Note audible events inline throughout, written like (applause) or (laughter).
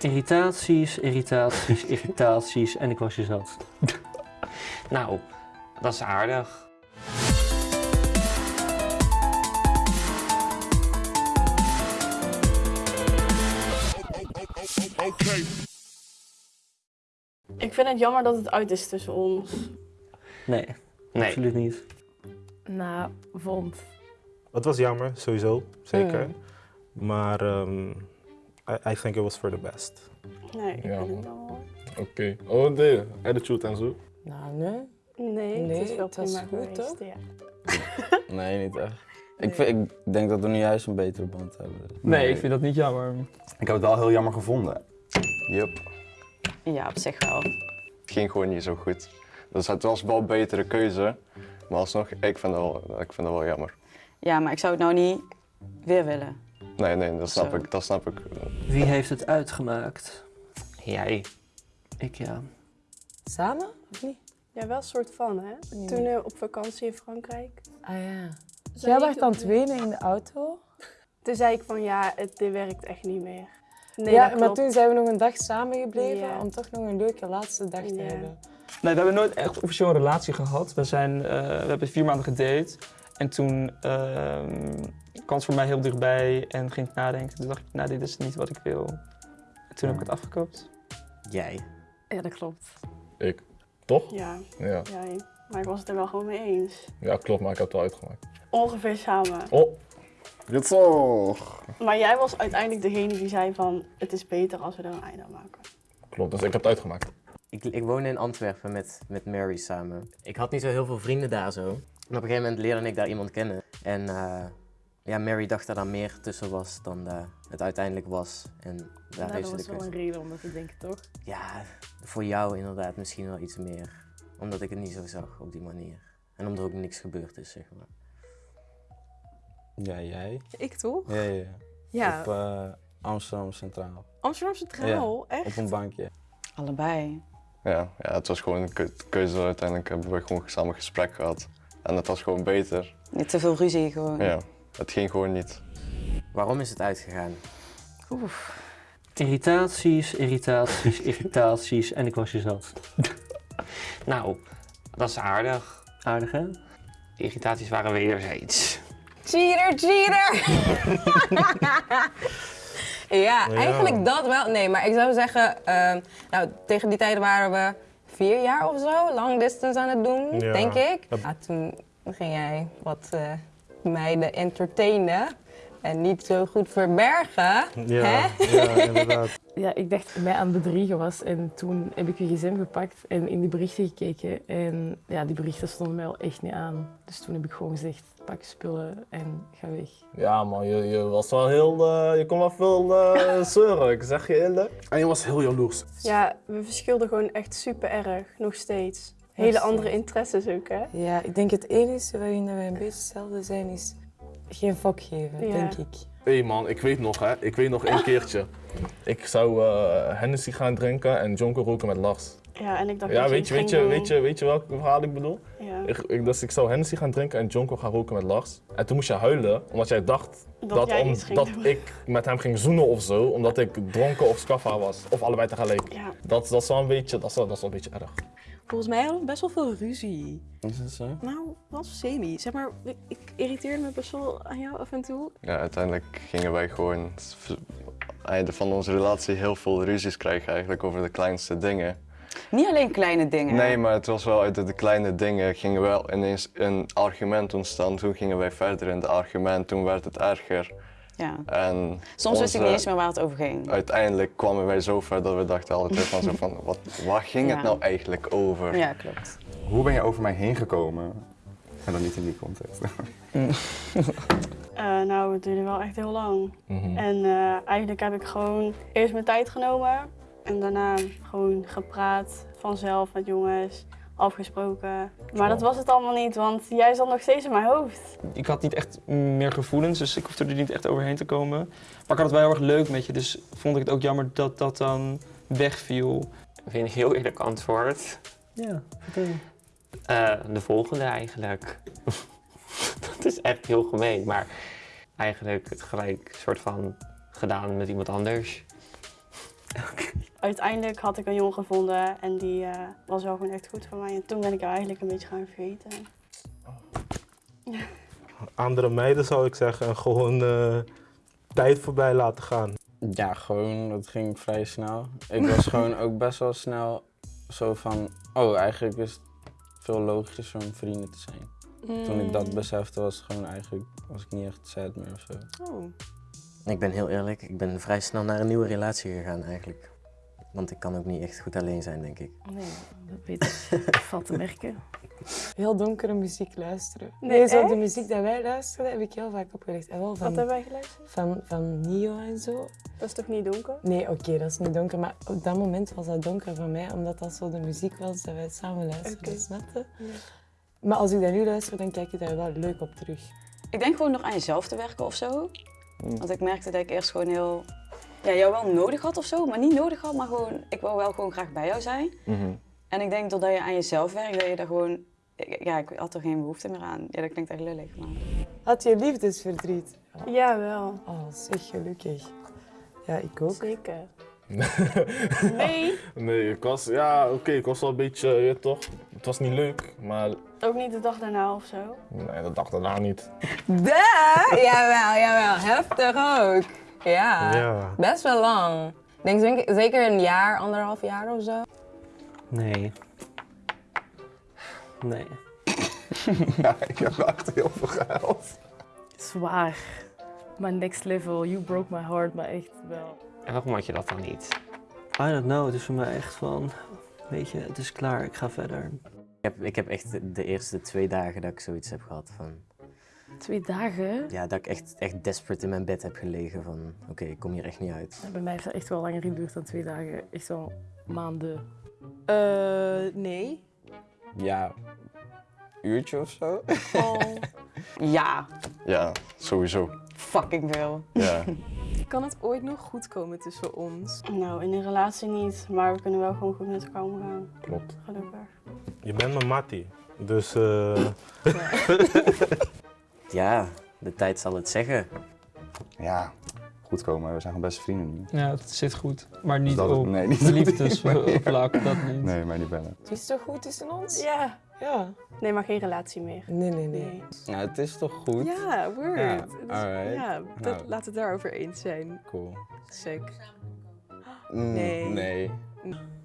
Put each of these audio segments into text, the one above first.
Irritaties, irritaties, (laughs) irritaties en ik was je zat. (laughs) Nou, dat is aardig. Ik vind het jammer dat het uit is tussen ons. Nee, Nee. absoluut niet. Nou, vond. Het was jammer, sowieso, zeker. Mm. Maar ehm, I, I think it was for the best. Nee, ik Ja, vind het wel... Oké. Oh, de attitude en zo. Nou, nee. Nee, het is wel het was prima goed, geweest, toch? ja. (laughs) Nee, niet echt. Ik, vind, ik denk dat we nu juist een betere band hebben. Nee, ik vind dat niet jammer. Ik heb het wel heel jammer gevonden. Yup, Ja, op zich wel. het ging gewoon niet zo goed. Dus het was wel een betere keuze. Maar alsnog, ik vind het wel, ik vind het wel jammer. Ja, maar ik zou het nou niet weer willen. Nee, nee, dat snap Zo. ik. Dat snap ik. Wie heeft het uitgemaakt? Jij. Ik ja. Samen? Of niet? Ja, wel een soort van, hè? Nee. Toen eh, op vakantie in Frankrijk. Ah ja. Jij werd aan het wenen in de auto. Toen zei ik van, ja, het, dit werkt echt niet meer. Nee, ja, maar toen zijn we nog een dag samen gebleven Ja. om toch nog een leuke laatste dag te Ja. hebben. Nee, we hebben nooit echt officieel een relatie gehad. We, zijn, eh, we hebben vier maanden gedate. En toen ehm, kwam het voor mij heel dichtbij en ging ik nadenken. Toen dacht ik, nou, dit is niet wat ik wil. En toen heb ik het afgekoopt. Jij. Ja, dat klopt. Ik. Toch? Ja, Ja. jij. Maar ik was het er wel gewoon mee eens. Ja, klopt, maar ik heb het wel uitgemaakt. Ongeveer samen. Oh, Dit zo. Maar jij was uiteindelijk degene die zei van, het is beter als we er een einde aan maken. klopt. Dus ik heb het uitgemaakt. Ik, ik woonde in Antwerpen met, met Mary samen. Ik had niet zo heel veel vrienden daar zo. En op een gegeven moment leerde ik daar iemand kennen. En eh, ja, Mary dacht dat er meer tussen was dan eh, het uiteindelijk was. En daar Nou, heeft dat was de wel keuze. een reden om dat te denken, toch? Ja, voor jou inderdaad misschien wel iets meer. Omdat ik het niet zo zag op die manier. En omdat er ook niks gebeurd is, zeg maar. Ja, jij? Ik toch? Ja, ja. ja. Op eh, Amsterdam Centraal. Amsterdam Centraal, echt? Op een bankje. Allebei. Ja, ja, het was gewoon een keu- keuze. Uiteindelijk hebben we gewoon samen gesprek gehad. En het was gewoon beter. Niet te veel ruzie gewoon. Ja, het ging gewoon niet. Waarom is het uitgegaan? Oef. Irritaties, irritaties, (laughs) irritaties en ik was je zat. Nou, dat is aardig. Aardig hè? Irritaties waren wederzijds. Cheater, cheater! (laughs) ja, Ja. eigenlijk dat wel. Nee, maar ik zou zeggen, ehm, nou, tegen die tijd waren we vier jaar of zo, long distance aan het doen, Ja. denk ik. Ja, toen ging jij wat eh, meiden entertainen en niet zo goed verbergen. Ja, Hè? ja inderdaad. (laughs) Ja, ik dacht dat ik mij aan het bedriegen was en toen heb ik je gsm gepakt en in die berichten gekeken. En ja, die berichten stonden mij wel echt niet aan. Dus toen heb ik gewoon gezegd, pak je spullen en ga weg. Ja man, je, je was wel heel, eh, je kon wel veel eh, (laughs) zeuren, ik zeg je eerlijk. En je was heel jaloers. Ja, we verschilden gewoon echt super erg, nog steeds. Hele andere interesses ook, hè? Ja, ik denk het enige waarin we een beetje hetzelfde zijn is geen fok geven, Ja. denk ik. Hé hey man, ik weet nog hè, ik weet nog één keertje. Ik zou eh Hennessy gaan drinken en jonko roken met Lars. Ja, en ik dacht Ja, dat weet je, weet je, weet je, weet je welk verhaal ik bedoel? Ja. Ik, ik, dus ik zou Hennessy gaan drinken en jonko gaan roken met Lars. En toen moest je huilen, omdat jij dacht Dat dat, jij om- dat ik met hem ging zoenen of zo, omdat ik dronken of scaffa was. Of allebei tegelijk. Ja. Dat, dat is wel een beetje, dat is wel, dat is wel een beetje erg. Volgens mij hadden we best wel veel ruzie. Is het zo? Nou, wel semi. Zeg maar, ik, ik irriteerde me best wel aan jou af en toe. Ja, uiteindelijk gingen wij gewoon einde van onze relatie heel veel ruzies krijgen eigenlijk over de kleinste dingen. Niet alleen kleine dingen. Nee, maar het was wel uit de kleine dingen gingen wel ineens een argument ontstaan. Toen gingen wij verder in het argument, toen werd het erger. Ja. En Soms wist ik niet eens meer waar het over ging. Uiteindelijk kwamen wij zo ver dat we dachten altijd van zo van, wat, waar ging Ja. het nou eigenlijk over? Ja, klopt. Hoe ben je over mij heen gekomen? En dan niet in die context. (laughs) Eh, nou, het duurde wel echt heel lang. Mhm. En eh, eigenlijk heb ik gewoon eerst mijn tijd genomen. En daarna gewoon gepraat, vanzelf met jongens, afgesproken. Maar dat was het allemaal niet, want jij zat nog steeds in mijn hoofd. Ik had niet echt meer gevoelens, dus ik hoefde er niet echt overheen te komen. Maar ik had het wel heel erg leuk met je, dus vond ik het ook jammer dat dat dan wegviel. Vind je een heel eerlijk antwoord? Ja, vertel. Eh, de volgende eigenlijk. (laughs) dat is echt heel gemeen, maar eigenlijk het gelijk soort van gedaan met iemand anders. Uiteindelijk had ik een jongen gevonden en die eh, was wel gewoon echt goed voor mij. En toen ben ik haar eigenlijk een beetje gaan vergeten. (laughs) Andere meiden zou ik zeggen, gewoon eh, tijd voorbij laten gaan. Ja, gewoon, dat ging vrij snel. Ik was (laughs) gewoon ook best wel snel zo van, oh, eigenlijk is het veel logischer om vrienden te zijn. Toen ik dat Mm. besefte was het gewoon eigenlijk, was ik niet echt sad meer of zo. Oh. Ik ben heel eerlijk, ik ben vrij snel naar een nieuwe relatie gegaan eigenlijk. Want ik kan ook niet echt goed alleen zijn, denk ik. Nee, dat weet ik. Valt te merken. Heel donkere muziek luisteren. Nee, Nee, zo de muziek die wij luisterden heb ik heel vaak opgelegd. En wel van, Wat hebben wij geluisterd? van, van Nio en zo. Dat is toch niet donker? Nee, oké, dat is niet donker. Maar op dat moment was dat donker voor mij, omdat dat zo de muziek was dat wij samen luisterden, je? Maar als ik dat nu luister, dan kijk je daar wel leuk op terug. Ik denk gewoon nog aan jezelf te werken of zo. Want ik merkte dat ik eerst gewoon heel... Ja, jou wel nodig had of zo, maar niet nodig had, maar gewoon... Ik wou wel gewoon graag bij jou zijn. En ik denk doordat je aan jezelf werkt, dat je daar gewoon... Ja, ik had er geen behoefte meer aan. Ja, dat klinkt echt lullig, maar... Had je liefdesverdriet? Ja, wel. Oh, zeg gelukkig. Ja, ik ook. Zeker. (laughs) nee? Nee, ik was, ja, oké, ik was wel een beetje, je weet toch, het was niet leuk, maar Ook niet de dag daarna of zo? nee, dat dacht daarna niet. Duh! Jawel, jawel. Heftig ook. Ja. Ja. Best wel lang. Ik denk zeker- zeker een jaar, anderhalf jaar of zo. Nee. Nee. (laughs) ja, ik heb echt heel veel gehuild. Zwaar. Maar next level, you broke my heart, maar echt wel. En waarom had je dat dan niet? I don't know, het is voor mij echt van, weet je, het is klaar, ik ga verder. Ik heb, ik heb echt de- de eerste twee dagen dat ik zoiets heb gehad van... Twee dagen? Ja, dat ik echt, echt desperate in mijn bed heb gelegen van... Oké, ik kom hier echt niet uit. Bij mij heeft dat echt wel langer geduurd dan twee dagen. Echt wel maanden. Eh, nee. Ja, uurtje of zo. Ja, Ja, sowieso. fucking veel. Ja. Kan het ooit nog goed komen tussen ons? Nou, in een relatie niet, maar we kunnen wel gewoon goed met elkaar omgaan. Klopt. Gelukkig. Je bent mijn mattie. Dus eh, Ja, (laughs) de tijd zal het zeggen. Ja, goed komen. We zijn gewoon beste vrienden nu. Ja, het zit goed. Maar niet Dat op nee, niet liefdesvlak, (laughs) dat niet. Nee, maar niet bellen. Het is toch goed tussen ons? Ja. Ja. Nee, maar geen relatie meer. Nee, nee, nee. Nou, het is toch goed? Ja, word. Ja, Het is- ja dat, Nou. laten we het daarover eens zijn. Cool. Sick. Mm, Nee. Nee.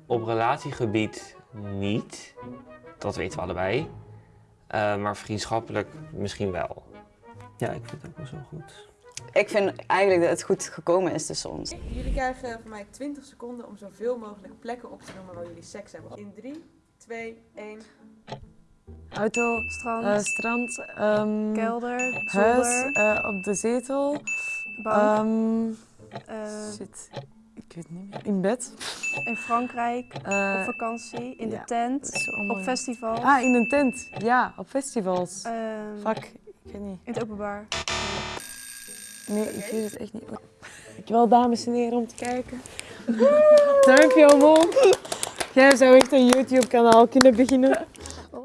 Op relatiegebied niet, dat weten we allebei. Eh, maar vriendschappelijk misschien wel. Ja, ik vind het ook wel zo goed. Ik vind eigenlijk dat het goed gekomen is tussen ons. Jullie krijgen van mij 20 seconden om zoveel mogelijk plekken op te noemen waar jullie seks hebben. In 3, 2, 1. Auto, Strand. eh, strand ehm, Kelder, huis, zolder. eh, op de zetel, Bank. ehm, Eh, shit, ik weet niet meer. In bed. in Frankrijk, Eh, op vakantie, in ja, de tent, op festivals. Ah, in een tent. Ja, op festivals. Ehm, Fuck, niet. In het openbaar. Nee, ik weet het echt niet. Dankjewel dames en heren om te kijken. Dankjewel Mol. Jij zou echt een YouTube kanaal kunnen beginnen.